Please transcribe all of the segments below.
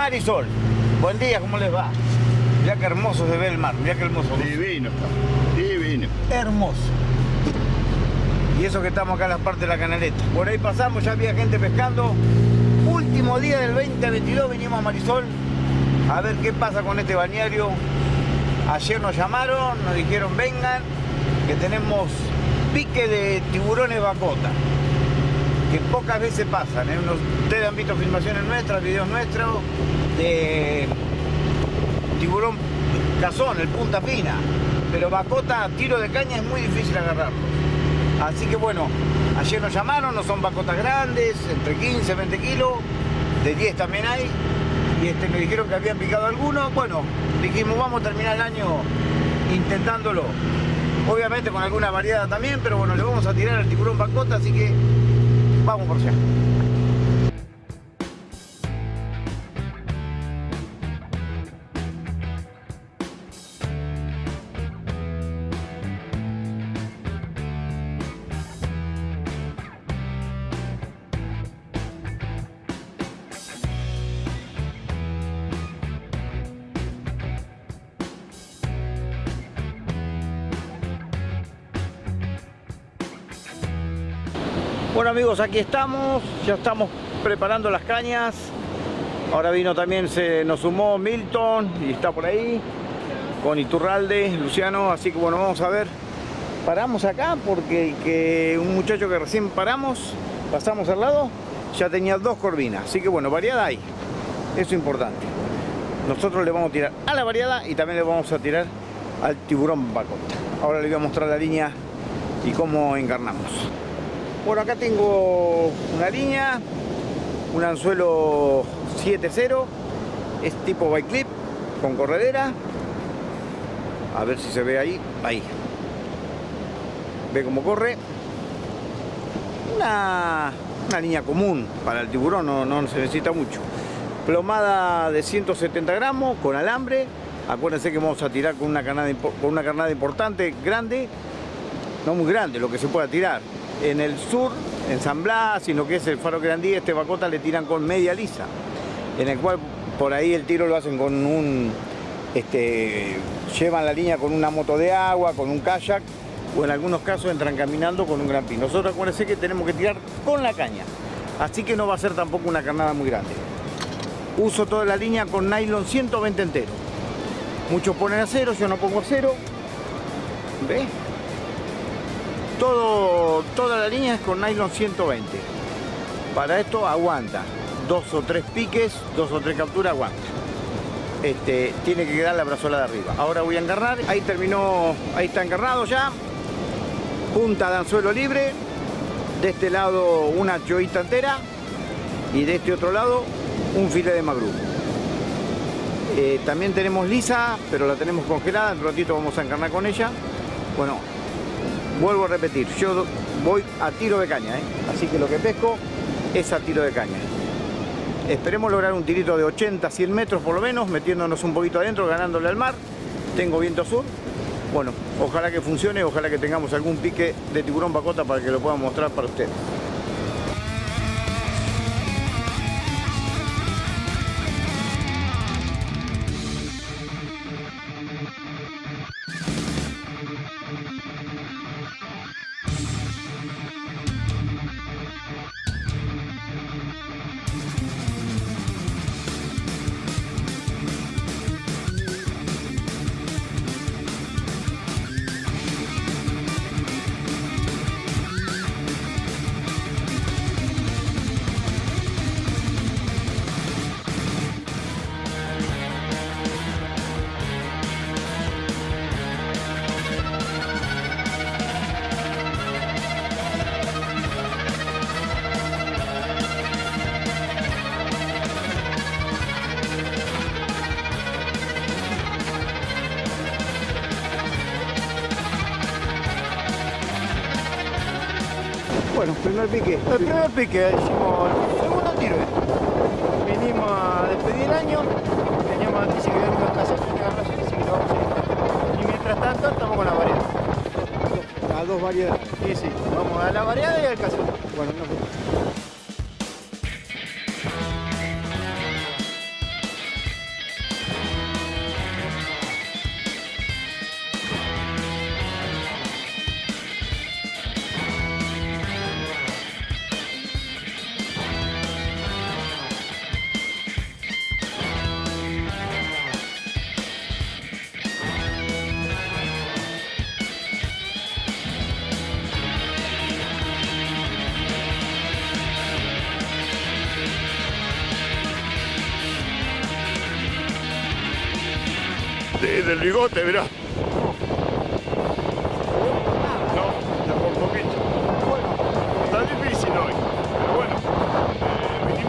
Marisol, buen día, ¿cómo les va? Mira qué hermoso se ve el mar, mira qué hermoso. Divino está, divino. Hermoso. Y eso que estamos acá en la parte de la canaleta. Por ahí pasamos, ya había gente pescando. Último día del 2022 venimos a Marisol a ver qué pasa con este bañario. Ayer nos llamaron, nos dijeron vengan, que tenemos pique de tiburones bacota que pocas veces pasan. ¿eh? Ustedes han visto filmaciones nuestras, videos nuestros de tiburón cazón, el punta fina, pero bacota, tiro de caña es muy difícil agarrarlo. Así que bueno, ayer nos llamaron, no son bacotas grandes, entre 15 20 kilos, de 10 también hay, y este, me dijeron que habían picado algunos. Bueno, dijimos vamos a terminar el año intentándolo. Obviamente con alguna variedad también, pero bueno, le vamos a tirar al tiburón bacota, así que vamos por allá. Bueno amigos, aquí estamos, ya estamos preparando las cañas. Ahora vino también, se nos sumó Milton y está por ahí, con Iturralde, Luciano, así que bueno, vamos a ver. Paramos acá porque que un muchacho que recién paramos, pasamos al lado, ya tenía dos corvinas, así que bueno, variada hay, eso es importante. Nosotros le vamos a tirar a la variada y también le vamos a tirar al tiburón bacota. Ahora le voy a mostrar la línea y cómo encarnamos. Bueno, acá tengo una línea, un anzuelo 7.0, es tipo bike clip con corredera. A ver si se ve ahí, ahí. Ve cómo corre. Una, una línea común para el tiburón, no, no se necesita mucho. Plomada de 170 gramos con alambre. Acuérdense que vamos a tirar con una carnada, con una carnada importante, grande. No muy grande, lo que se pueda tirar en el sur, en San Blas, sino que es el Faro Grandí, este bacota le tiran con media lisa, en el cual por ahí el tiro lo hacen con un, este, llevan la línea con una moto de agua, con un kayak, o en algunos casos entran caminando con un gran pin. Nosotros acuérdense que tenemos que tirar con la caña, así que no va a ser tampoco una carnada muy grande. Uso toda la línea con nylon 120 entero. Muchos ponen acero, yo no pongo acero. ¿Ves? Todo, toda la línea es con nylon 120. Para esto aguanta. Dos o tres piques, dos o tres capturas aguanta. Este, tiene que quedar la brazola de arriba. Ahora voy a engarrar. Ahí terminó, ahí está engarrado ya. Punta de anzuelo libre. De este lado una choita entera. Y de este otro lado un filete de magrú. Eh, también tenemos lisa, pero la tenemos congelada. En un ratito vamos a encarnar con ella. Bueno, vuelvo a repetir, yo voy a tiro de caña, ¿eh? así que lo que pesco es a tiro de caña. Esperemos lograr un tirito de 80, 100 metros por lo menos, metiéndonos un poquito adentro, ganándole al mar. Tengo viento sur. Bueno, ojalá que funcione, ojalá que tengamos algún pique de tiburón bacota para que lo puedan mostrar para ustedes. Primer pique. El primer pique, hicimos el segundo tiro. eh. Vinimos a despedir el año, teníamos noticia que habíamos casado sin agarraciones, así que lo vamos a ir. Y mientras tanto estamos con la variedad. Las dos variedades. Sí, sí, vamos a la variedad y al caso. Bueno, no,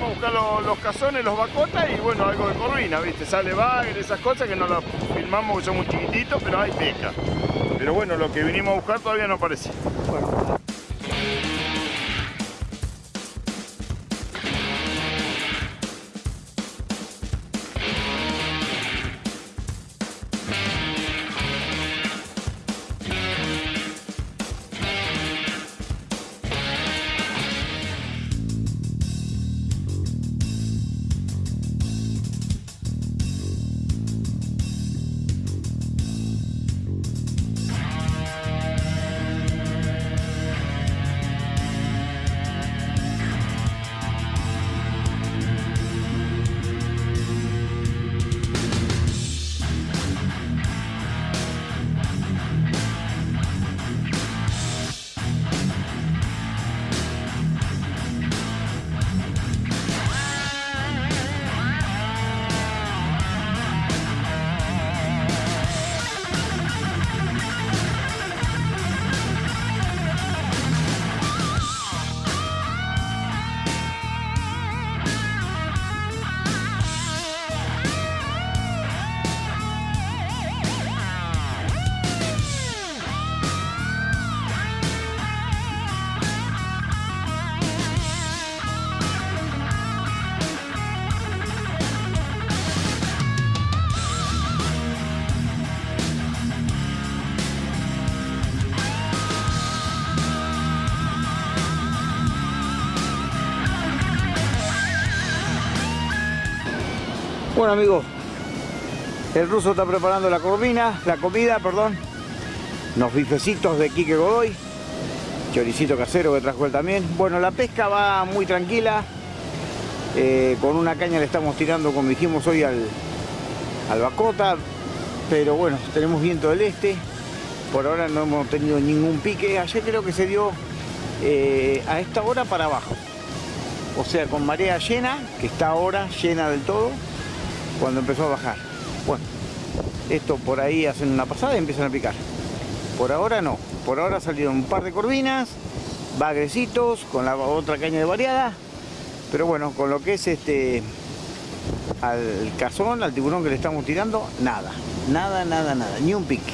a buscar los, los cazones, los bacotas y bueno, algo de corvina, ¿viste? Sale bagre, esas cosas que no las filmamos que son muy chiquititos, pero hay pesca. Pero bueno, lo que vinimos a buscar todavía no aparece. Bueno amigos, el ruso está preparando la corvina, la comida, perdón. Unos bifecitos de Quique Godoy. Choricito casero que trajo él también. Bueno, la pesca va muy tranquila. Eh, con una caña le estamos tirando, como dijimos hoy, al, al bacota. Pero bueno, tenemos viento del este. Por ahora no hemos tenido ningún pique. Ayer creo que se dio eh, a esta hora para abajo. O sea, con marea llena, que está ahora llena del todo, cuando empezó a bajar. Bueno, esto por ahí hacen una pasada y empiezan a picar. Por ahora no. Por ahora salieron un par de corvinas, bagrecitos, con la otra caña de variada. Pero bueno, con lo que es este al cazón, al tiburón que le estamos tirando, nada. Nada, nada, nada. Ni un pique.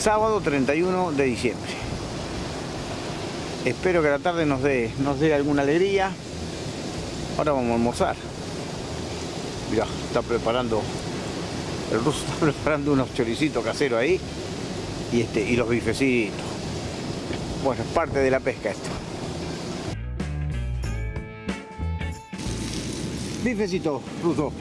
Sábado 31 de diciembre. Espero que la tarde nos dé, nos dé alguna alegría. Ahora vamos a almorzar. Mirá, está preparando, el ruso está preparando unos choricitos caseros ahí y, este, y los bifecitos. Bueno, es parte de la pesca esto. Bifecito, ruso.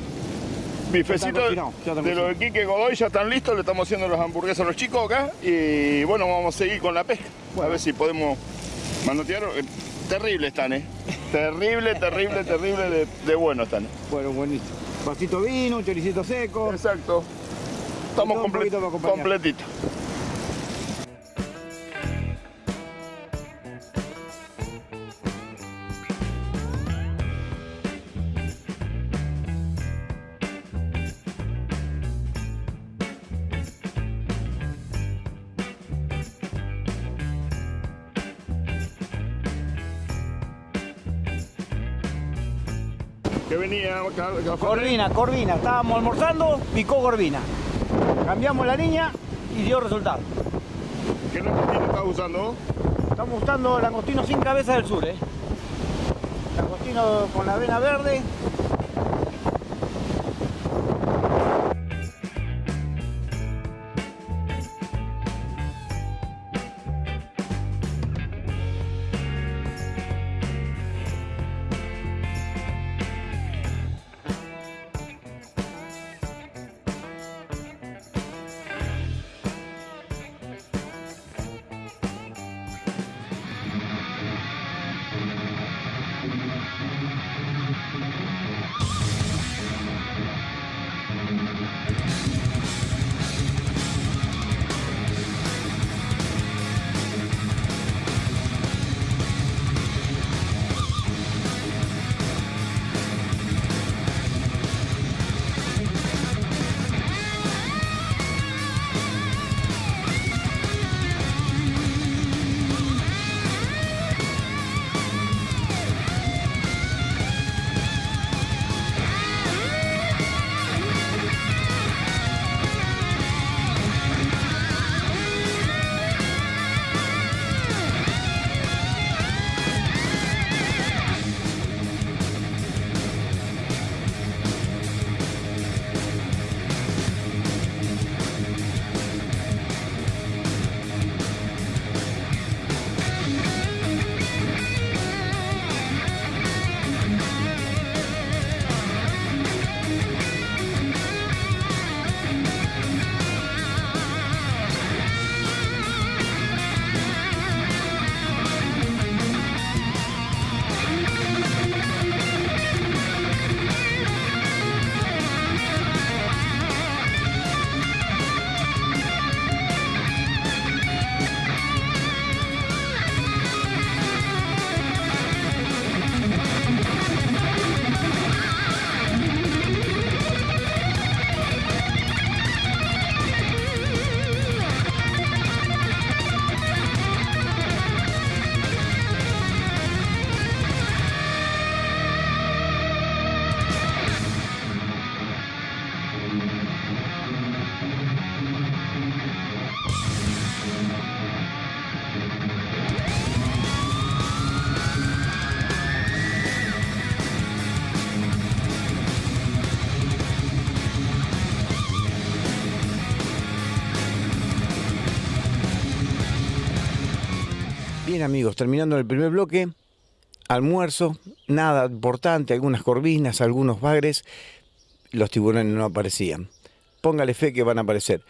Bifecito de lo de Quique Godoy ya están listos, le estamos haciendo las hamburguesas a los chicos acá y bueno, vamos a seguir con la pesca. A ver si podemos manotear. Eh, Terrible están, ¿eh? Terrible, terrible, terrible de, de bueno están. Bueno, buenísimo. Vasito de vino, un choricito seco. Exacto. Estamos todo un comple- poquito para acompañar. completitos. ¿Qué venía? Corvina, Corvina. Estábamos almorzando, picó Corvina. Cambiamos la línea y dio resultado. ¿Qué langostino estás usando? Estamos usando langostino sin cabeza del sur, ¿eh? Langostino con la vena verde. Bien amigos, terminando el primer bloque, almuerzo, nada importante, algunas corvinas, algunos bagres, los tiburones no aparecían. Póngale fe que van a aparecer.